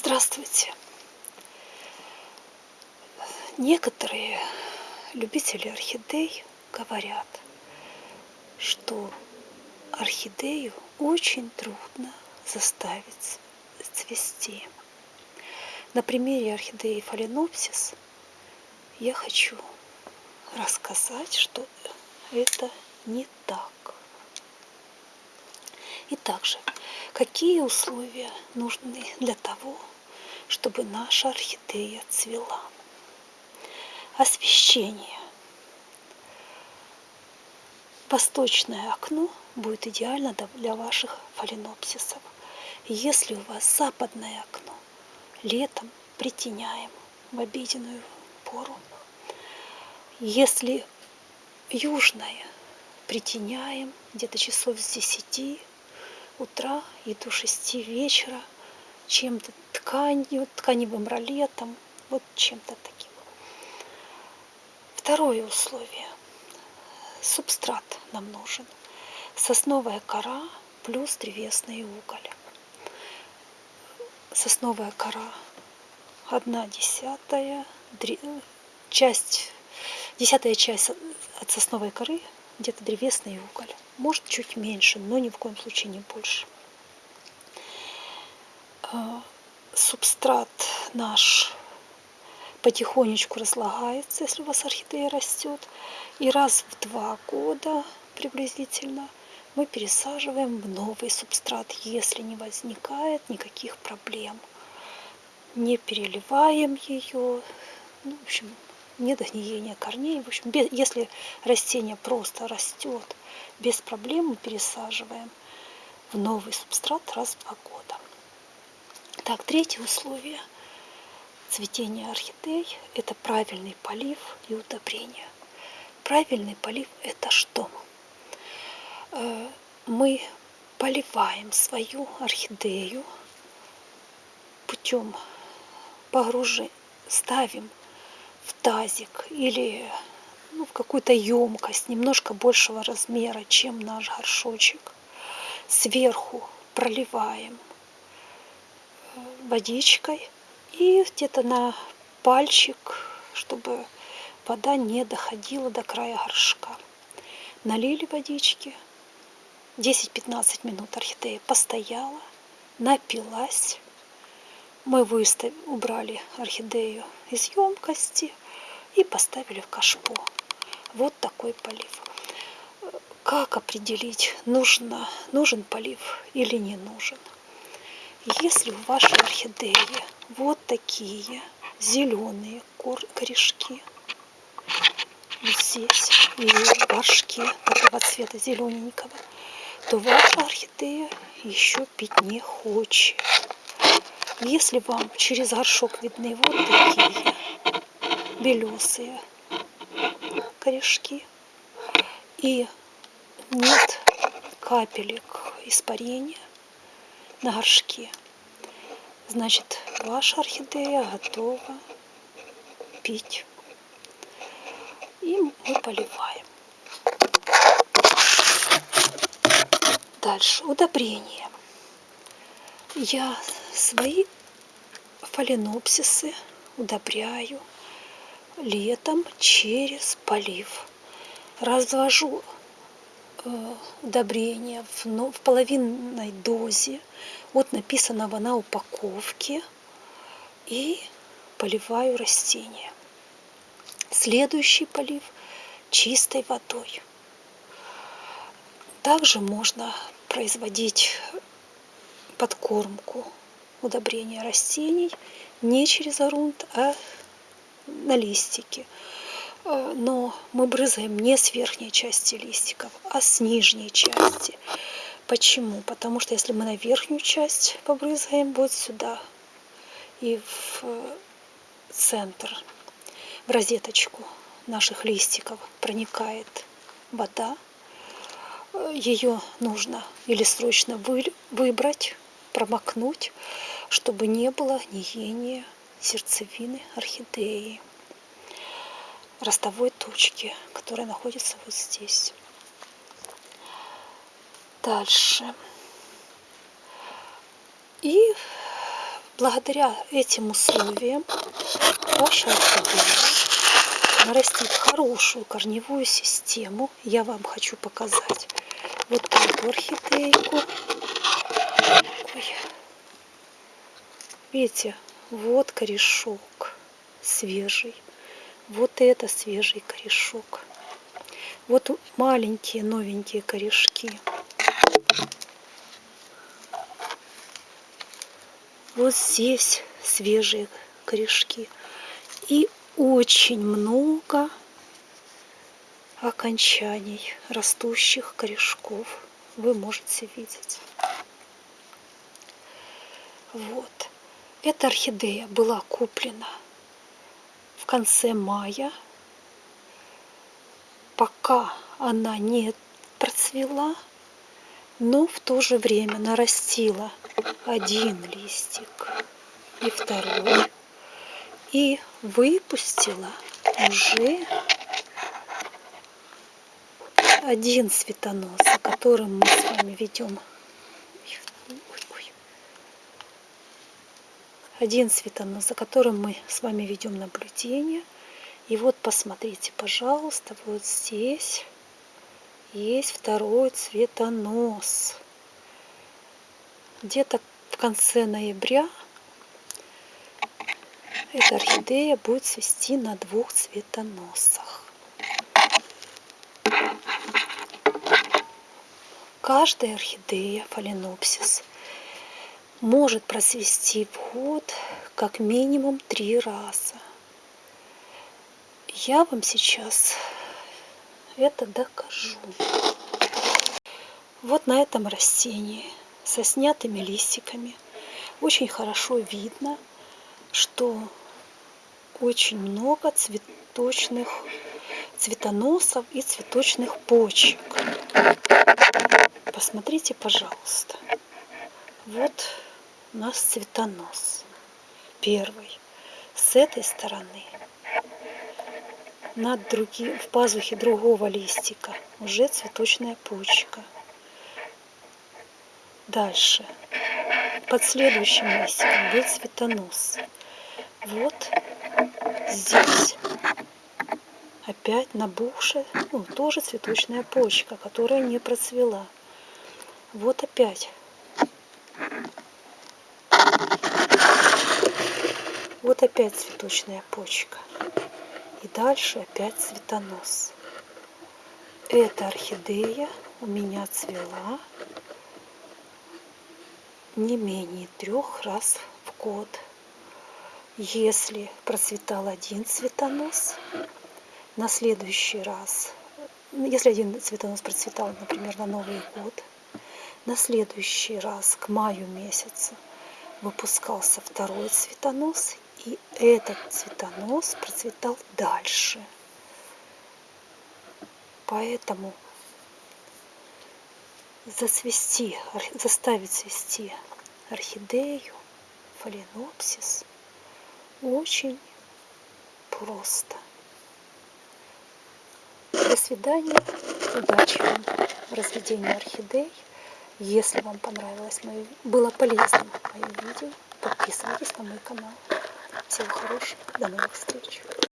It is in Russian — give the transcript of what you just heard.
Здравствуйте! Некоторые любители орхидей говорят, что орхидею очень трудно заставить цвести. На примере орхидеи фаленопсис я хочу рассказать, что это не так. И также, какие условия нужны для того, чтобы наша орхидея цвела? Освещение. Восточное окно будет идеально для ваших фаленопсисов. Если у вас западное окно, летом притеняем в обеденную пору. Если южное, притеняем где-то часов с 10 утра и до 6 вечера чем-то тканью, тканевым ролетом, вот чем-то таким. Второе условие. Субстрат нам нужен. Сосновая кора плюс древесный уголь. Сосновая кора одна десятая, часть, десятая часть от сосновой коры где-то древесный уголь. Может чуть меньше, но ни в коем случае не больше. А, субстрат наш потихонечку разлагается, если у вас орхидея растет. И раз в два года приблизительно мы пересаживаем в новый субстрат, если не возникает никаких проблем. Не переливаем ее, ну, в общем, нет гниения корней. В общем, без, если растение просто растет, без проблем мы пересаживаем в новый субстрат раз в два года. Так, третье условие цветения орхидей – это правильный полив и удобрение. Правильный полив – это что? Э, мы поливаем свою орхидею путем погружения, ставим в тазик или ну, в какую-то емкость немножко большего размера, чем наш горшочек. Сверху проливаем э, водичкой и где-то на пальчик, чтобы вода не доходила до края горшка. Налили водички, 10-15 минут орхидея постояла, напилась, мы выставили, убрали орхидею из емкости и поставили в кашпо. Вот такой полив. Как определить, нужно, нужен полив или не нужен? Если у вашей орхидеи вот такие зеленые корешки, здесь и горшке такого цвета зелененького, то ваша орхидея еще пить не хочет. Если вам через горшок видны вот такие белесые корешки и нет капелек испарения на горшке, значит ваша орхидея готова пить. И мы поливаем. Дальше удобрение. Я свои фаленопсисы удобряю летом через полив. Развожу э, удобрения в, ну, в половинной дозе от написанного на упаковке и поливаю растения. Следующий полив чистой водой. Также можно производить подкормку удобрения растений не через грунт, а на листики. Э, но мы брызгаем не с верхней части листиков, а с нижней части. Почему? Потому что если мы на верхнюю часть побрызгаем вот сюда и в центр, в розеточку наших листиков проникает вода, э, ее нужно или срочно выбрать, промокнуть, чтобы не было гниения сердцевины орхидеи, ростовой точки, которая находится вот здесь. Дальше. И благодаря этим условиям ваша орхидея нарастит хорошую корневую систему. Я вам хочу показать вот эту орхидейку. Ой. Видите, вот корешок свежий. Вот это свежий корешок. Вот маленькие новенькие корешки. Вот здесь свежие корешки. И очень много окончаний растущих корешков вы можете видеть. Вот. Эта орхидея была куплена в конце мая. Пока она не процвела, но в то же время нарастила один листик и второй и выпустила уже один цветонос, о котором мы с вами ведем один цветонос, за которым мы с вами ведем наблюдение. И вот посмотрите, пожалуйста, вот здесь есть второй цветонос. Где-то в конце ноября эта орхидея будет цвести на двух цветоносах. Каждая орхидея фаленопсис может просвести в год как минимум три раза. Я вам сейчас это докажу. Вот на этом растении со снятыми листиками очень хорошо видно, что очень много цветочных цветоносов и цветочных почек. Посмотрите, пожалуйста. Вот у нас цветонос. Первый. С этой стороны над другим, в пазухе другого листика уже цветочная почка. Дальше. Под следующим листиком был цветонос. Вот здесь опять набухшая, ну, тоже цветочная почка, которая не процвела. Вот опять Вот опять цветочная почка. И дальше опять цветонос. Эта орхидея у меня цвела не менее трех раз в год. Если процветал один цветонос, на следующий раз, если один цветонос процветал, например, на Новый год, на следующий раз, к маю месяцу, выпускался второй цветонос, и этот цветонос процветал дальше. Поэтому засвести, заставить цвести орхидею, фаленопсис очень просто. До свидания. Удачи вам в разведении орхидей. Если вам понравилось мое, было полезно мое видео, подписывайтесь на мой канал. Всего хорошего, до новых встреч.